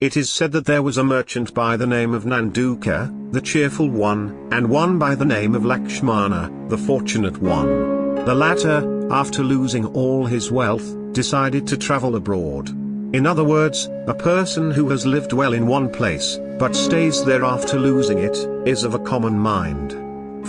It is said that there was a merchant by the name of Nanduka, the cheerful one, and one by the name of Lakshmana, the fortunate one. The latter, after losing all his wealth, decided to travel abroad. In other words, a person who has lived well in one place, but stays there after losing it, is of a common mind.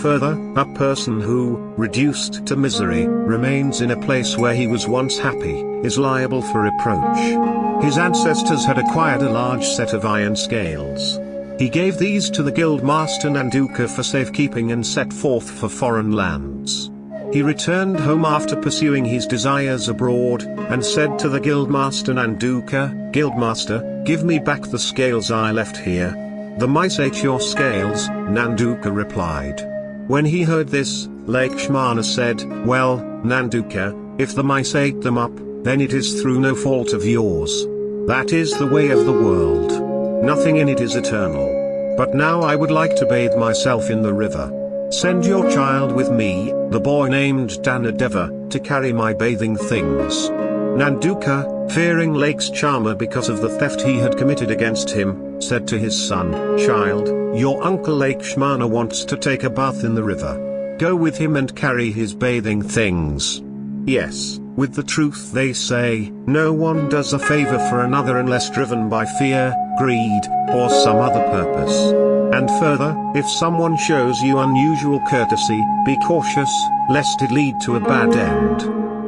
Further, a person who, reduced to misery, remains in a place where he was once happy, is liable for reproach. His ancestors had acquired a large set of iron scales. He gave these to the guild master Nanduka for safekeeping and set forth for foreign lands. He returned home after pursuing his desires abroad, and said to the guildmaster Nanduka, Guildmaster, give me back the scales I left here. The mice ate your scales, Nanduka replied. When he heard this, Lakshmana said, Well, Nanduka, if the mice ate them up, then it is through no fault of yours. That is the way of the world. Nothing in it is eternal. But now I would like to bathe myself in the river. Send your child with me, the boy named Dhanadeva, to carry my bathing things. Nanduka, fearing Lakshmana because of the theft he had committed against him, said to his son, Child, your uncle Lakshmana wants to take a bath in the river. Go with him and carry his bathing things. Yes, with the truth they say, no one does a favor for another unless driven by fear, greed, or some other purpose. And further, if someone shows you unusual courtesy, be cautious, lest it lead to a bad end.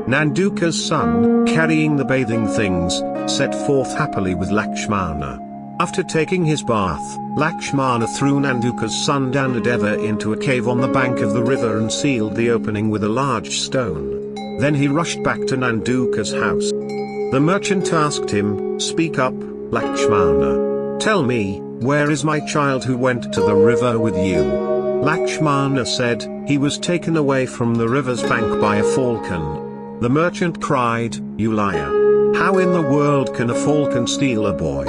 Nanduka's son, carrying the bathing things, set forth happily with Lakshmana. After taking his bath, Lakshmana threw Nanduka's son Dhanadeva into a cave on the bank of the river and sealed the opening with a large stone. Then he rushed back to Nanduka's house. The merchant asked him, Speak up, Lakshmana. Tell me, where is my child who went to the river with you? Lakshmana said, He was taken away from the river's bank by a falcon. The merchant cried, You liar. How in the world can a falcon steal a boy?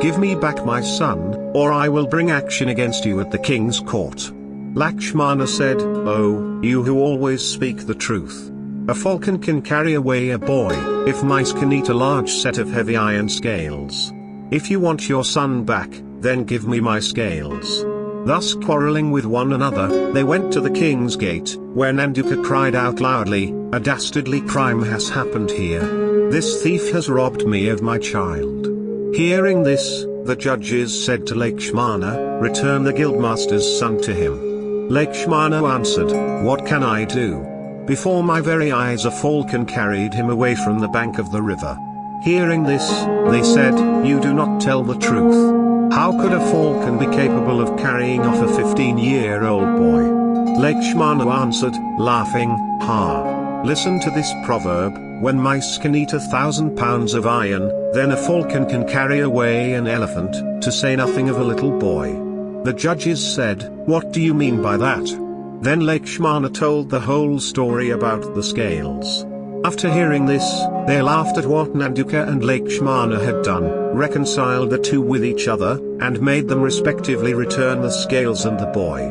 Give me back my son, or I will bring action against you at the king's court. Lakshmana said, Oh, you who always speak the truth. A falcon can carry away a boy, if mice can eat a large set of heavy iron scales. If you want your son back, then give me my scales. Thus quarreling with one another, they went to the king's gate, where Nanduka cried out loudly, A dastardly crime has happened here. This thief has robbed me of my child. Hearing this, the judges said to Lakshmana, Return the guildmaster's son to him. Lakshmana answered, What can I do? Before my very eyes a falcon carried him away from the bank of the river. Hearing this, they said, You do not tell the truth. How could a falcon be capable of carrying off a 15-year-old boy? Lakshmana answered, laughing, Ha! Listen to this proverb, when mice can eat a thousand pounds of iron, then a falcon can carry away an elephant, to say nothing of a little boy. The judges said, What do you mean by that? Then Lakshmana told the whole story about the scales. After hearing this, they laughed at what Nanduka and Lakshmana had done, reconciled the two with each other, and made them respectively return the scales and the boy.